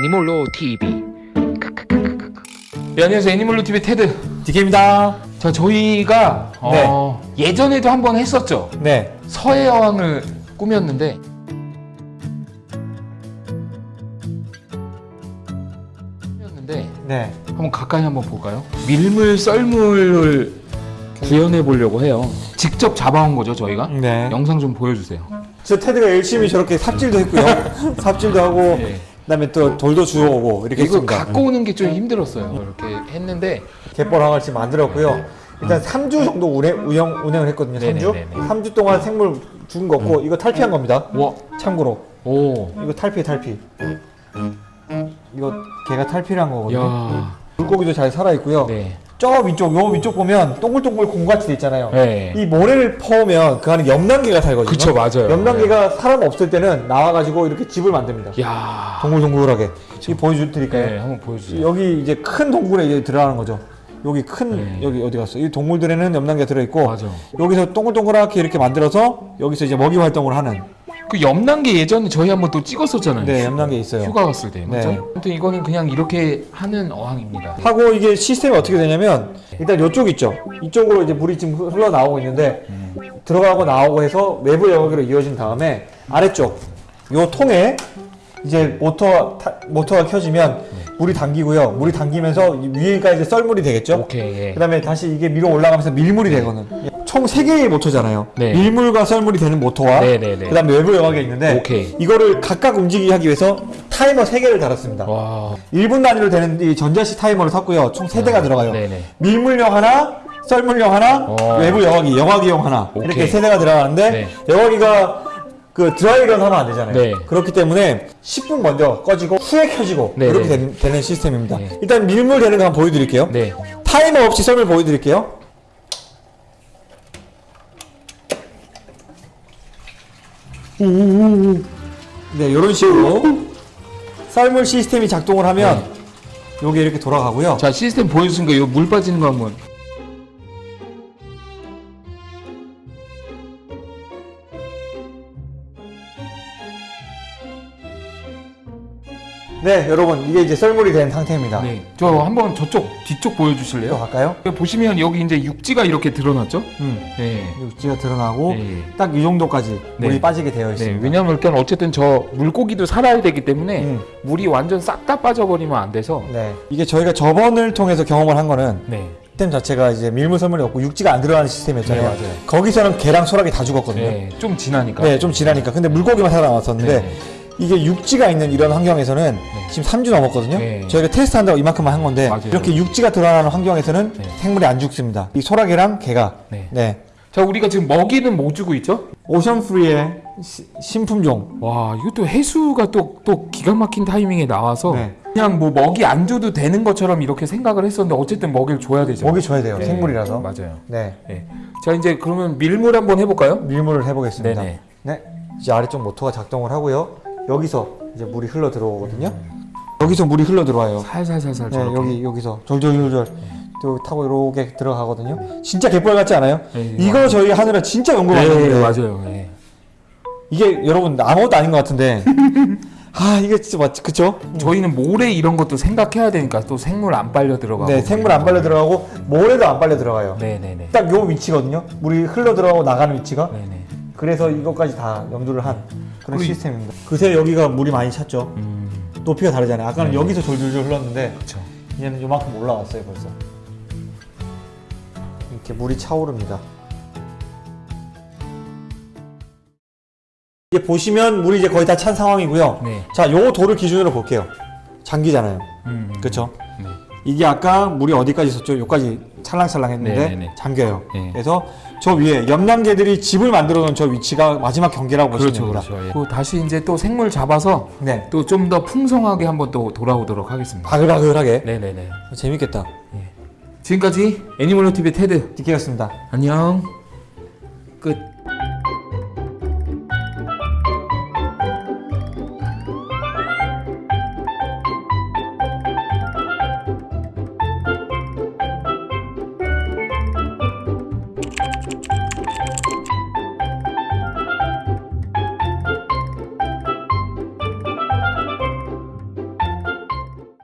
애니몰로 TV. 네, 안녕하세요. 애니몰로 TV 테드. 디케입니다. 자, 저희가 어, 예전에도 한 번 했었죠. 네. 서해 어항을 꾸몄는데 꾸몄는데 네. 한번 가까이 한번 볼까요? 밀물 썰물을 구현해 보려고 해요. 직접 잡아온 거죠, 저희가. 네. 영상 좀 보여주세요. 저 테드가 열심히 저렇게 삽질도 했고요. 삽질도 하고 네. 그다음에 또 돌도 주워오고 이렇게 이거 했습니다. 갖고 오는 게 좀 힘들었어요. 이렇게 했는데 갯벌 항을 지금 만들었고요. 일단 3주 정도 운행, 운영, 운행을 했거든요. 3주. 네네네네. 3주 동안 생물 죽은 거 없고 이거 탈피한 겁니다. 와, 참고로 오, 이거 탈피 탈피. 이거 걔가 탈피를 한 거거든요. 야, 물고기도 잘 살아 있고요. 네, 저 위쪽 요 위쪽 보면 동글동글 공같이 돼 있잖아요. 네, 이 모래를 퍼오면 그 안에 염난개가 살거든요. 그쵸, 맞아요. 염난개가 사람 없을 때는 나와가지고 이렇게 집을 만듭니다. 야, 동글동글하게. 이 보여드릴까요? 네, 한번 보여주세요. 여기 이제 큰 동굴에 이제 들어가는 거죠. 여기 큰 네. 여기 어디 갔어? 이 동굴들에는 염난개가 들어 있고 맞아. 여기서 동글동글하게 이렇게 만들어서 여기서 이제 먹이 활동을 하는 그 염난개 예전에 저희 한번 또 찍었었잖아요. 네 염난개 있어요. 휴가 갔을 때, 맞죠? 네. 아무튼 이거는 그냥 이렇게 하는 어항입니다. 하고 이게 시스템이 어떻게 되냐면 일단 이쪽 있죠. 이쪽으로 이제 물이 지금 흘러 나오고 있는데 들어가고 나오고 해서 외부 영역으로 이어진 다음에 아래쪽 요 통에 이제 모터 타- 모터가 켜지면 물이 담기고요. 물이 담기면서 이 위에가 이제 썰물이 되겠죠. 오케이, 예. 그다음에 다시 이게 위로 올라가면서 밀물이 되거든. 총 세 개의 모터잖아요. 네. 밀물과 썰물이 되는 모터와 네, 네, 네. 그다음에 외부 여과기 있는데 오케이. 이거를 각각 움직이게 하기 위해서 타이머 세 개를 달았습니다. 와, 1분 단위로 되는 이 전자식 타이머를 샀고요. 총 세대가 들어가요. 네네. 밀물용 하나, 썰물용 하나, 어. 외부 여과기, 여과기용 하나. 오케이. 이렇게 세대가 들어가는데 네. 여과기가 그 드라이런 하면 안 되잖아요. 네. 그렇기 때문에 10분 먼저 꺼지고 후에 켜지고 네, 이렇게 네. 되는, 되는 시스템입니다. 네. 일단 밀물 되는 거 한번 보여드릴게요. 네, 타이머 없이 썰물 보여드릴게요. 네, 이런 식으로 썰물 시스템이 작동을 하면 요게 이렇게 돌아가고요. 자 시스템 보여주신거 이거 물 빠지는 거 한번. 네, 여러분 이게 이제 썰물이 된 상태입니다. 네, 저 한번 저쪽 뒤쪽 또 보여주실래요? 갈까요? 보시면 여기 이제 육지가 이렇게 드러났죠? 음, 네. 육지가 드러나고 네. 딱이 정도까지 물이 네. 빠지게 되어 네, 있습니다. 왜냐면 일단 어쨌든 저 물고기도 살아야 되기 때문에 음. 물이 완전 싹 다 빠져버리면 안 돼서 네, 이게 저희가 저번을 통해서 경험을 한 거는 네, 시스템 자체가 이제 밀물 썰물이 없고 육지가 안 들어가는 시스템이었잖아요. 네. 거기서는 개랑 소라기 다 죽었거든요. 네, 네, 좀 지나니까. 좀 지나니까. 근데 물고기만 살아남았었는데 네. 이게 육지가 있는 이런 환경에서는 지금 3주 넘었거든요. 네. 저희가 테스트한다고 이만큼만 한 건데 맞아요. 이렇게 육지가 드러나는 환경에서는 네. 생물이 안 죽습니다. 이 소라게랑 개가 네. 네. 자, 우리가 지금 먹이는 뭐 주고 있죠? 오션 프리의 시- 신품종 와, 이것도 해수가 또, 또 기가 막힌 타이밍에 나와서 네. 그냥 뭐 먹이 안 줘도 되는 것처럼 이렇게 생각을 했었는데 어쨌든 먹이를 줘야 되죠. 먹이 줘야 돼요. 네, 생물이라서. 맞아요. 네. 네. 자, 이제 그러면 밀물 한번 해볼까요? 밀물을 해보겠습니다. 네네. 네. 이제 아래쪽 모터가 작동을 하고요. 여기서 이제 물이 흘러 들어오거든요. 여기서 물이 흘러 들어와요. 살살살살 네, 저렇게. 여기 여기서 졸졸졸졸 또 타고 이렇게 들어가거든요. 진짜 갯벌 같지 않아요? 네, 이거 저희 하느라 진짜 연구 많이 네, 했는데 맞아요. 네. 이게 여러분 아무것도 아닌 것 같은데 아 이게 진짜 맞지 그쵸? 저희는 모래 이런 것도 생각해야 되니까 또 생물 안 빨려 들어가고. 네 생물 안 빨려 들어가고 모래도 안 빨려 들어가요. 네네네. 딱 요 위치거든요. 물이 흘러 들어가고 나가는 위치가 네네. 그래서 이것까지 다 염두를 한 그런 시스템입니다. 그새 여기가 물이 많이 찼죠. 음, 높이가 다르잖아요. 아까는 네. 여기서 졸졸졸 흘렀는데 그렇죠. 얘는 요만큼 올라왔어요 벌써. 이렇게 물이 차오릅니다. 이게 보시면 물이 이제 거의 다 찬 상황이고요. 네. 자, 요 돌을 기준으로 볼게요. 장기잖아요. 음, 그렇죠? 네. 이게 아까 물이 어디까지 있었죠? 여기까지 찰랑찰랑 했는데 네네네. 잠겨요. 네. 그래서 저 위에 염량개들이 집을 만들어 놓은 저 위치가 마지막 경계라고 보시면 그렇죠, 됩니다. 그렇죠. 예. 또 다시 이제 또 생물 잡아서 네. 또 좀 더 풍성하게 한번 또 돌아오도록 하겠습니다. 바글바글하게. 네네네. 재밌겠다. 지금까지 애니멀로 TV 테드 디케였습니다. 안녕. 끝.